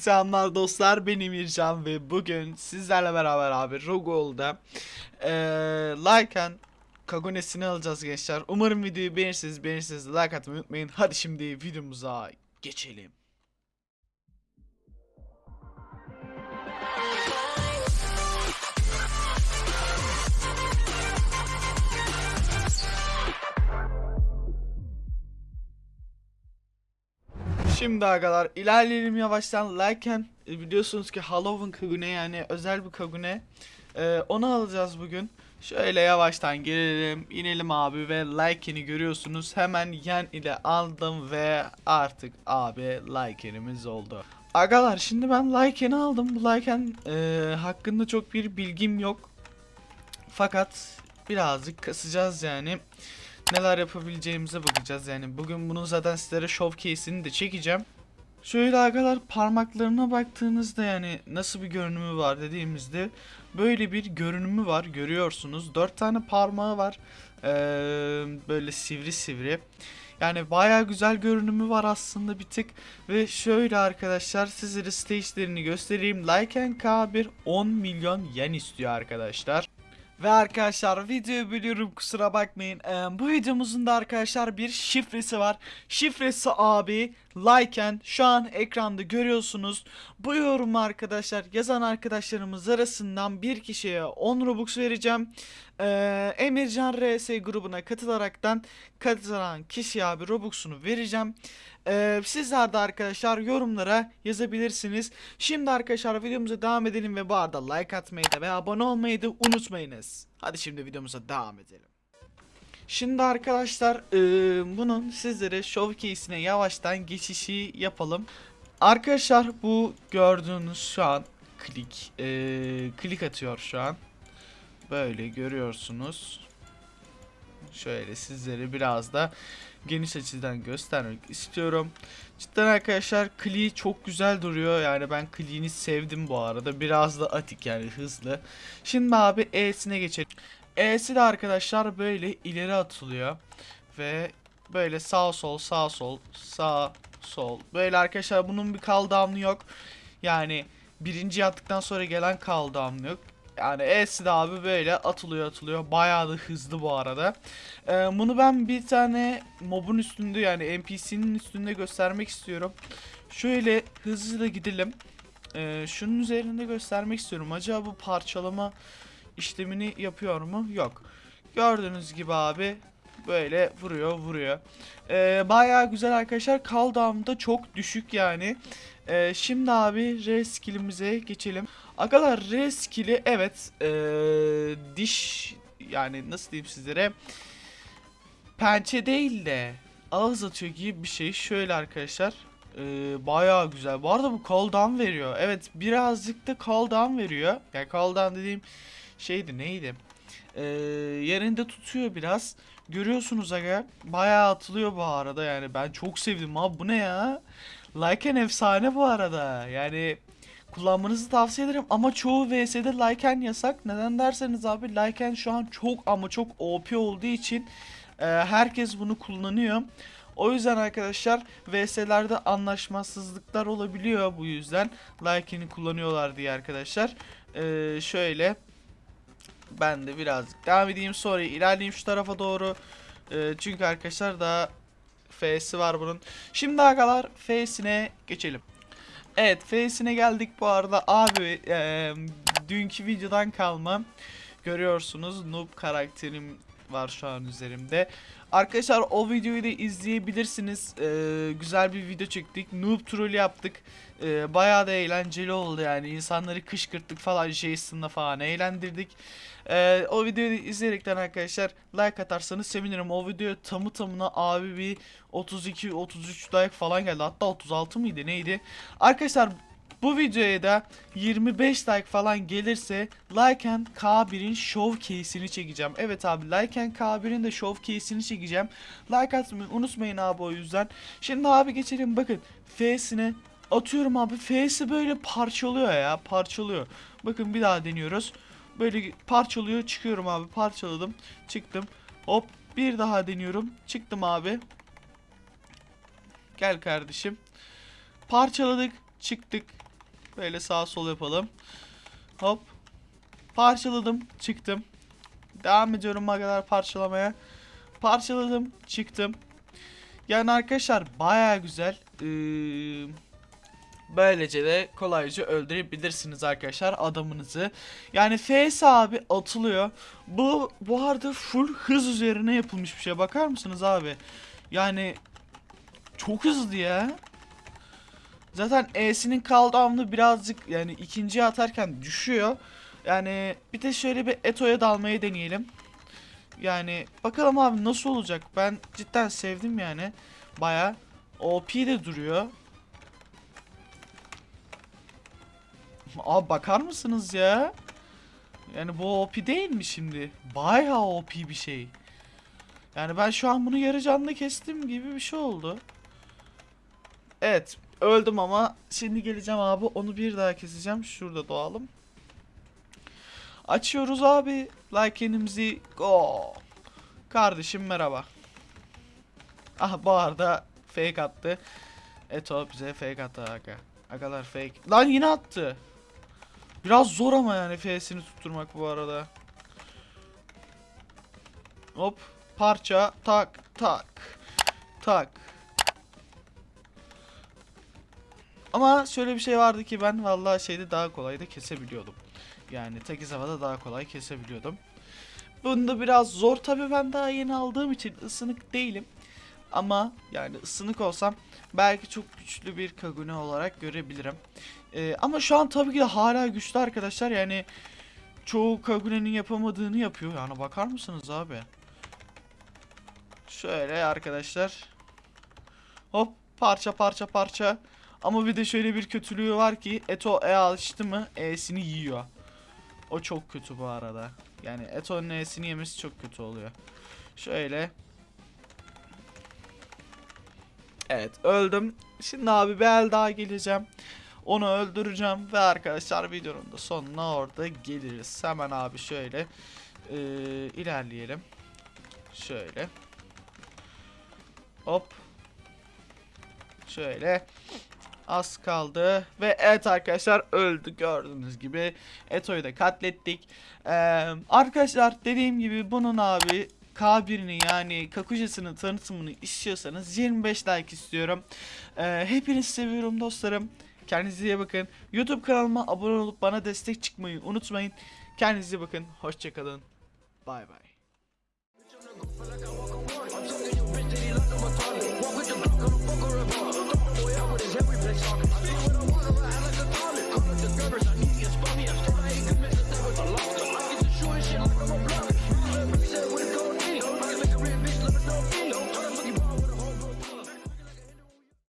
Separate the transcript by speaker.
Speaker 1: Selamlar dostlar benim İrcan ve bugün sizlerle beraber abi Rogol'da eee Lycan Kagonesini alacağız gençler. Umarım videoyu beğenirsiniz beğenirsiniz like atmayı unutmayın. Hadi şimdi videomuza geçelim. Şimdi arkadaşlar ilerleyelim yavaştan. Lycan e, biliyorsunuz ki Halloween Kagune yani özel bir Kagune. Ee, onu alacağız bugün. Şöyle yavaştan gelelim, inelim abi ve Lycan'i görüyorsunuz. Hemen yen ile aldım ve artık abi Lycan'imiz oldu. Agalar şimdi ben Lycan'ı aldım. Bu Lycan e, hakkında çok bir bilgim yok. Fakat birazcık kasacağız yani neler yapabileceğimize bakacağız yani. Bugün bunun zaten sizlere showcase'ini de çekeceğim. Şöyle arkadaşlar parmaklarına baktığınızda yani nasıl bir görünümü var dediğimizde böyle bir görünümü var görüyorsunuz. 4 tane parmağı var. Ee, böyle sivri sivri. Yani baya güzel görünümü var aslında bir tık. Ve şöyle arkadaşlar sizlere stage'lerini göstereyim. Lycan K1 10 milyon yen istiyor arkadaşlar. Ve arkadaşlar videoyu bölüyorum kusura bakmayın. Ee, bu videomuzun da arkadaşlar bir şifresi var. Şifresi abi Lycan şu an ekranda görüyorsunuz. Bu yorumu arkadaşlar yazan arkadaşlarımız arasından bir kişiye 10 Robux vereceğim. Ee, Emircan RS grubuna katılaraktan katılan kişiye abi Robux'unu vereceğim. Ee, sizler de arkadaşlar yorumlara yazabilirsiniz. Şimdi arkadaşlar videomuza devam edelim ve bu arada like atmayı da ve abone olmayı da unutmayınız. Hadi şimdi videomuza devam edelim. Şimdi arkadaşlar eee, bunun sizlere showcase'ine yavaştan geçişi yapalım. Arkadaşlar bu gördüğünüz şu an klik eee, klik atıyor şu an. Böyle görüyorsunuz. Şöyle sizlere biraz da geniş açıdan göstermek istiyorum. Cidden arkadaşlar kliği çok güzel duruyor. Yani ben kliğini sevdim bu arada. Biraz da atik yani hızlı. Şimdi abi E'sine geçelim. E'si de arkadaşlar böyle ileri atılıyor. Ve böyle sağ sol sağ sol sağ sol. Böyle arkadaşlar bunun bir cooldown'u yok. Yani birinci yaptıktan sonra gelen cooldown'u yok. Yani E'si de abi böyle atılıyor atılıyor. Bayağı da hızlı bu arada. Ee, bunu ben bir tane mobun üstünde yani NPC'nin üstünde göstermek istiyorum. Şöyle hızlı gidelim. Ee, şunun üzerinde göstermek istiyorum. Acaba bu parçalama işlemini yapıyor mu? Yok. Gördüğünüz gibi abi böyle vuruyor vuruyor. Ee, bayağı güzel arkadaşlar. Cooldown da çok düşük yani. Ee, şimdi abi R geçelim. Agalar R skilli evet ee, diş yani nasıl diyeyim sizlere pençe değil de ağız atıyor gibi bir şey. Şöyle arkadaşlar. Ee, bayağı güzel. Bu arada bu cooldown veriyor. Evet birazcık da cooldown veriyor. Yani cooldown dediğim şeydi neydi? Ee, yerinde tutuyor biraz. Görüyorsunuz aga. Bayağı atılıyor bu arada yani. Ben çok sevdim abi. Bu ne ya? Lycan efsane bu arada. Yani kullanmanızı tavsiye ederim ama çoğu VS'de Lycan yasak. Neden derseniz abi Lycan şu an çok ama çok OP olduğu için e, herkes bunu kullanıyor. O yüzden arkadaşlar VS'lerde anlaşmazsızlıklar olabiliyor bu yüzden Lycan'i kullanıyorlar diye arkadaşlar. E, şöyle ben de birazcık devam edeyim sonra ilerleyeyim şu tarafa doğru. E, çünkü arkadaşlar daha F'si var bunun. Şimdi arkadaşlar F'sine geçelim. Evet F'sine geldik bu arada abi e, dünkü videodan kalma görüyorsunuz noob karakterim var şu an üzerimde. Arkadaşlar o videoyu da izleyebilirsiniz. E, güzel bir video çektik. Noob troll yaptık. E, bayağı da eğlenceli oldu yani. İnsanları kışkırttık falan Jason'la falan eğlendirdik. E, o videoyu da izleyerekten arkadaşlar like atarsanız sevinirim. O video tamı tamına abi bir 32-33 like falan geldi. Hatta 36 mıydı neydi? Arkadaşlar bu videoya da 25 like falan gelirse Lycan K1'in showcase'ini çekeceğim. Evet abi Lycan K1'in de showcase'ini çekeceğim. Like atmayı unutmayın abi o yüzden. Şimdi abi geçelim bakın F'sine atıyorum abi. F'si böyle parçalıyor ya parçalıyor. Bakın bir daha deniyoruz. Böyle parçalıyor çıkıyorum abi parçaladım çıktım. Hop bir daha deniyorum çıktım abi. Gel kardeşim. Parçaladık çıktık Böyle sağ sol yapalım. Hop. Parçaladım. Çıktım. Devam ediyorum kadar parçalamaya. Parçaladım. Çıktım. Yani arkadaşlar baya güzel. Ee, böylece de kolayca öldürebilirsiniz arkadaşlar adamınızı. Yani FS abi atılıyor. Bu bu arada full hız üzerine yapılmış bir şey. Bakar mısınız abi? Yani çok hızlı ya. Zaten E'sinin cooldown'u birazcık yani ikinciye atarken düşüyor. Yani bir de şöyle bir Eto'ya dalmayı deneyelim. Yani bakalım abi nasıl olacak. Ben cidden sevdim yani. Baya OP de duruyor. Abi bakar mısınız ya? Yani bu OP değil mi şimdi? Baya OP bir şey. Yani ben şu an bunu yarı canlı kestim gibi bir şey oldu. Evet öldüm ama şimdi geleceğim abi onu bir daha keseceğim. Şurada doğalım. Açıyoruz abi. Like'inimizi go. Kardeşim merhaba. Ah bu arada fake attı. Eto bize fake attı aga. Agalar fake. Lan yine attı. Biraz zor ama yani F'sini tutturmak bu arada. Hop. Parça. Tak. Tak. Tak. Ama şöyle bir şey vardı ki ben vallahi şeyde daha kolay da kesebiliyordum. Yani tek havada daha kolay kesebiliyordum. Bunda biraz zor tabii ben daha yeni aldığım için ısınık değilim. Ama yani ısınık olsam belki çok güçlü bir Kagune olarak görebilirim. Ee, ama şu an tabii ki de hala güçlü arkadaşlar. Yani çoğu Kagune'nin yapamadığını yapıyor. Yani bakar mısınız abi? Şöyle arkadaşlar. Hop parça parça parça. Ama bir de şöyle bir kötülüğü var ki Eto E alıştı mı E'sini yiyor. O çok kötü bu arada. Yani Eto'nun E'sini yemesi çok kötü oluyor. Şöyle. Evet öldüm. Şimdi abi bir el daha geleceğim. Onu öldüreceğim ve arkadaşlar videonun da sonuna orada geliriz. Hemen abi şöyle ee, ilerleyelim. Şöyle. Hop. Şöyle. Az kaldı. Ve evet arkadaşlar öldü. Gördüğünüz gibi Eto'yu da katlettik. Ee, Arkadaşlar dediğim gibi bunun abi K1'ini yani Kakuja'sının tanıtımını istiyorsanız 25 like istiyorum. Ee, Hepinizi seviyorum dostlarım. Kendinize iyi bakın. YouTube kanalıma abone olup bana destek çıkmayı unutmayın. Kendinize iyi bakın. Hoşçakalın Bay bay